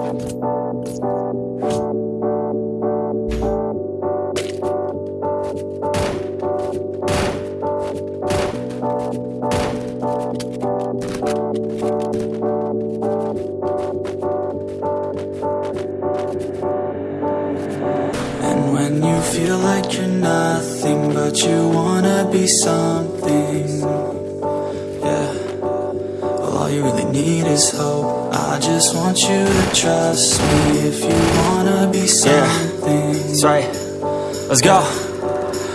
And when you feel like you're nothing But you wanna be something all you really need is hope I just want you to trust me If you wanna be something That's right. Let's go.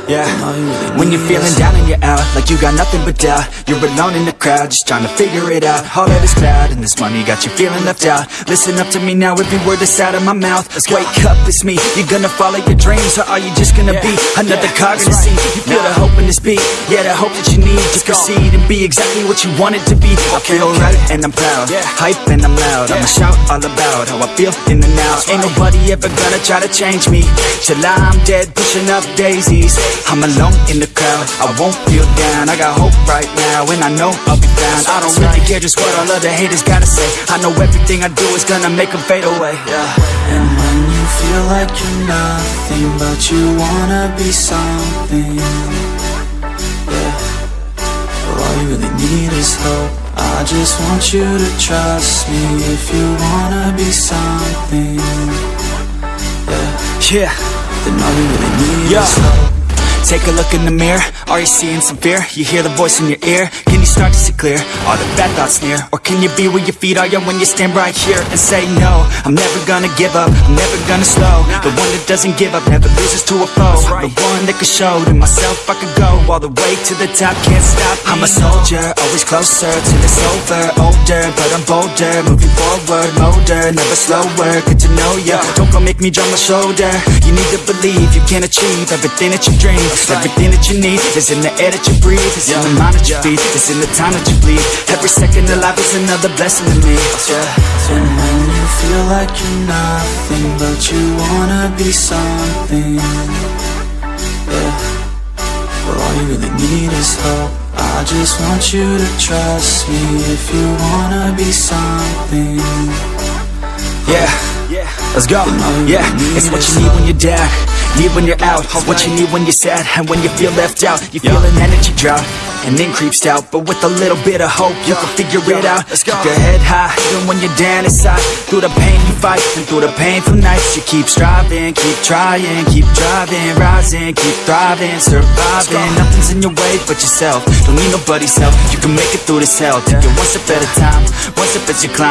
Yeah. All you really When you're feeling down and you're out, like you got nothing but doubt, you're alone in the crowd, just trying to figure it out. All that is cloud, and this money got you feeling left out. Listen up to me now, every word that's out of my mouth. Let's Wake up, it's me. You're gonna follow your dreams, or are you just gonna be another cog in the scene? You feel the hope in this beat, yeah, the hope that you need to proceed and be exactly what you want it to be. I feel right, and I'm proud, yeah. hype, and I'm loud. I'ma shout all about how I feel in the now. Ain't nobody ever gonna try to change me till I'm dead, pushing up daisies. I'm alone in the crowd, I won't feel down. I got hope right now, and I know I'll be found. I don't really care just what all other haters gotta say. I know everything I do is gonna make them fade away. Yeah. And when you feel like you're nothing But you wanna be something Yeah all you really need is hope I just want you to trust me If you wanna be something Yeah Yeah. Then all you really need Yeah. is hope Take a look in the mirror, are you seeing some fear? You hear the voice in your ear, start to see clear? Are the bad thoughts near? Or can you be where your feet are, yeah, when you stand right here and say no I'm never gonna give up, I'm never gonna slow. The one that doesn't give up, never loses to a foe. The one that could show to myself I could go. All the way to the top, can't stop. Me, I'm a soldier, always closer till it's over Older, but I'm bolder, moving forward Molder, never slower, good to know ya. Don't go make me drop my shoulder. You need to believe you can achieve everything that you dream. Everything that you need is in the air that you breathe. It's in the mind that you feed, it's in the time that you bleed. Every second of life is another blessing to me. Yeah, And when you feel like you're nothing But you wanna be something Yeah Well all you really need is hope. I just want you to trust me If you wanna be something. Yeah. Yeah, Let's go, yeah, it's what you need when you're down Need when you're out, it's what you need when you're sad And when you feel left out, you feel an energy drop And then creeps out, but with a little bit of hope You can figure it out, let's Keep your head high Even when you're down inside. Through the pain you fight, and through the painful nights You keep striving, keep trying, keep driving Rising, keep thriving, surviving. Nothing's in your way but yourself. Don't need nobody's help, you can make it through this hell. Take it one step at a time, one step as you climb